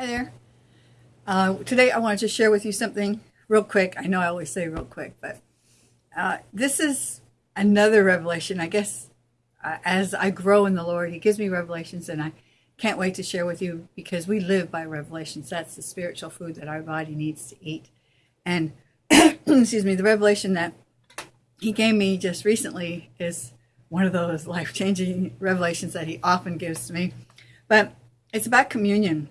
Hi there. Uh, today I wanted to share with you something real quick. I know I always say real quick, but uh, this is another revelation. I guess uh, as I grow in the Lord, He gives me revelations, and I can't wait to share with you because we live by revelations. That's the spiritual food that our body needs to eat. And excuse me, the revelation that He gave me just recently is one of those life changing revelations that He often gives to me. But it's about communion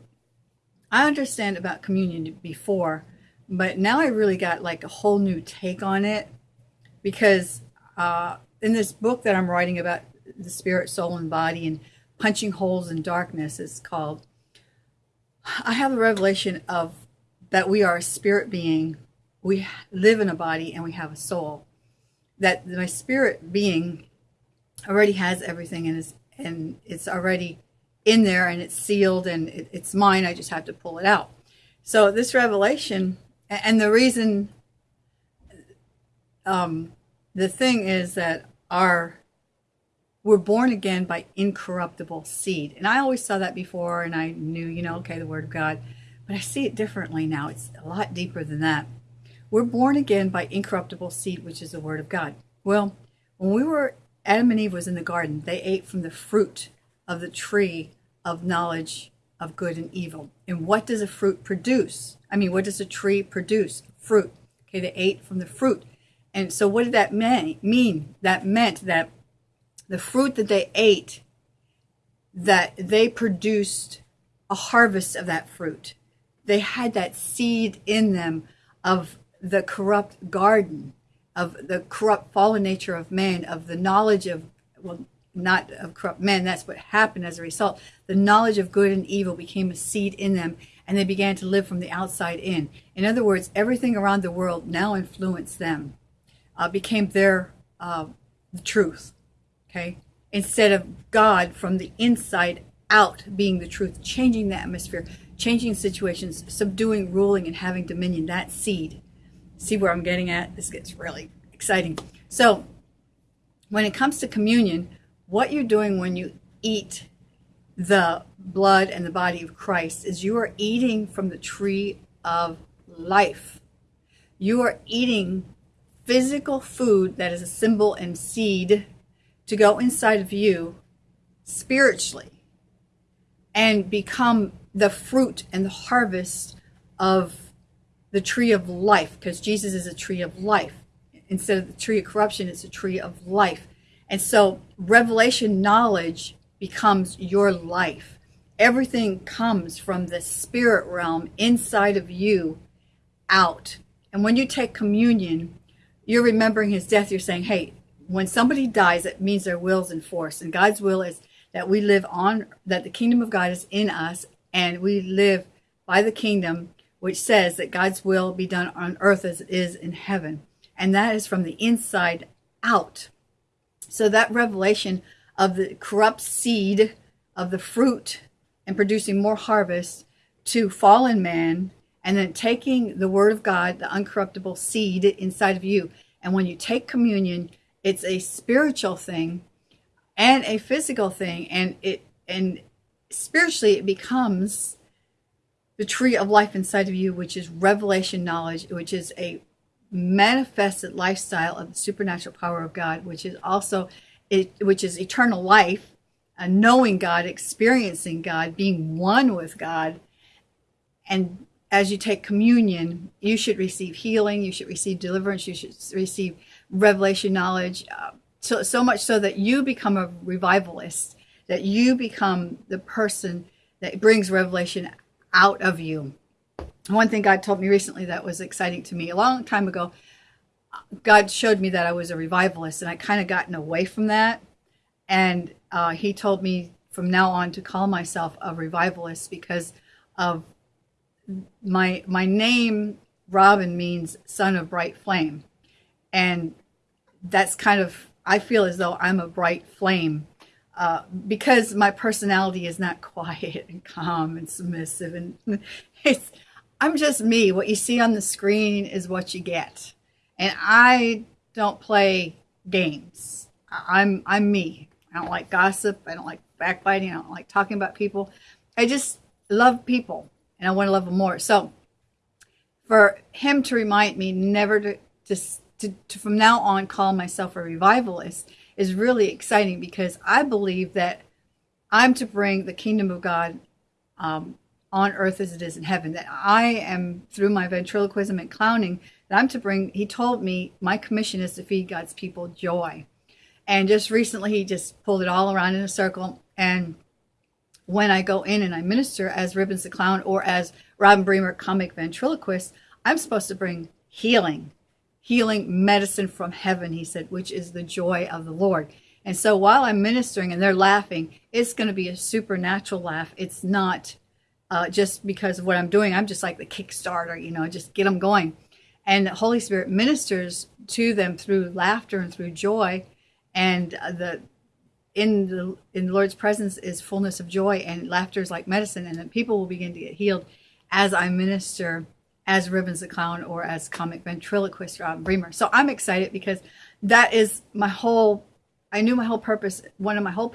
I understand about communion before, but now I really got like a whole new take on it because uh, in this book that I'm writing about the spirit, soul, and body and punching holes in darkness is called. I have a revelation of that we are a spirit being. We live in a body and we have a soul. That my spirit being already has everything and is and it's already in there and it's sealed and it, it's mine. I just have to pull it out. So this revelation, and the reason, um, the thing is that our we're born again by incorruptible seed. And I always saw that before and I knew, you know, okay, the word of God. But I see it differently now. It's a lot deeper than that. We're born again by incorruptible seed, which is the word of God. Well, when we were Adam and Eve was in the garden, they ate from the fruit of the tree of knowledge of good and evil. And what does a fruit produce? I mean, what does a tree produce? Fruit. Okay, they ate from the fruit. And so what did that mean? That meant that the fruit that they ate, that they produced a harvest of that fruit. They had that seed in them of the corrupt garden, of the corrupt fallen nature of man, of the knowledge of, well, not of corrupt men. That's what happened as a result. The knowledge of good and evil became a seed in them, and they began to live from the outside in. In other words, everything around the world now influenced them, uh, became their uh, truth. Okay, instead of God from the inside out being the truth, changing the atmosphere, changing situations, subduing, ruling, and having dominion. That seed. See where I'm getting at? This gets really exciting. So, when it comes to communion, what you're doing when you eat the blood and the body of Christ is you are eating from the tree of life. You are eating physical food that is a symbol and seed to go inside of you spiritually and become the fruit and the harvest of the tree of life because Jesus is a tree of life. Instead of the tree of corruption, it's a tree of life. And so revelation knowledge becomes your life. Everything comes from the spirit realm inside of you out. And when you take communion, you're remembering his death. You're saying, hey, when somebody dies, it means their will's enforced. And God's will is that we live on, that the kingdom of God is in us, and we live by the kingdom, which says that God's will be done on earth as it is in heaven. And that is from the inside out. So that revelation of the corrupt seed of the fruit and producing more harvest to fallen man and then taking the word of God, the uncorruptible seed inside of you. And when you take communion, it's a spiritual thing and a physical thing. And it and spiritually it becomes the tree of life inside of you, which is revelation knowledge, which is a manifested lifestyle of the supernatural power of God, which is also it, which is eternal life, uh, knowing God, experiencing God, being one with God. And as you take communion, you should receive healing, you should receive deliverance, you should receive revelation knowledge, uh, so, so much so that you become a revivalist, that you become the person that brings revelation out of you. One thing God told me recently that was exciting to me a long time ago, God showed me that I was a revivalist, and I kind of gotten away from that. And uh, He told me from now on to call myself a revivalist because of my my name. Robin means son of bright flame, and that's kind of I feel as though I'm a bright flame uh, because my personality is not quiet and calm and submissive, and it's I'm just me. What you see on the screen is what you get. And I don't play games. I'm I'm me. I don't like gossip. I don't like backbiting. I don't like talking about people. I just love people. and I want to love them more. So for him to remind me never to, to, to, to from now on call myself a revivalist is really exciting because I believe that I'm to bring the kingdom of God um, on earth as it is in heaven. That I am through my ventriloquism and clowning. That I'm to bring. He told me my commission is to feed God's people joy. And just recently, he just pulled it all around in a circle. And when I go in and I minister as Ribbons the Clown or as Robin Bremer, comic ventriloquist, I'm supposed to bring healing, healing medicine from heaven, he said, which is the joy of the Lord. And so while I'm ministering and they're laughing, it's going to be a supernatural laugh. It's not uh, just because of what I'm doing. I'm just like the Kickstarter, you know, just get them going. And the Holy Spirit ministers to them through laughter and through joy. And the in the in the Lord's presence is fullness of joy, and laughter is like medicine, and then people will begin to get healed as I minister as Ribbons the Clown or as comic ventriloquist Robin Bremer. So I'm excited because that is my whole I knew my whole purpose. One of my whole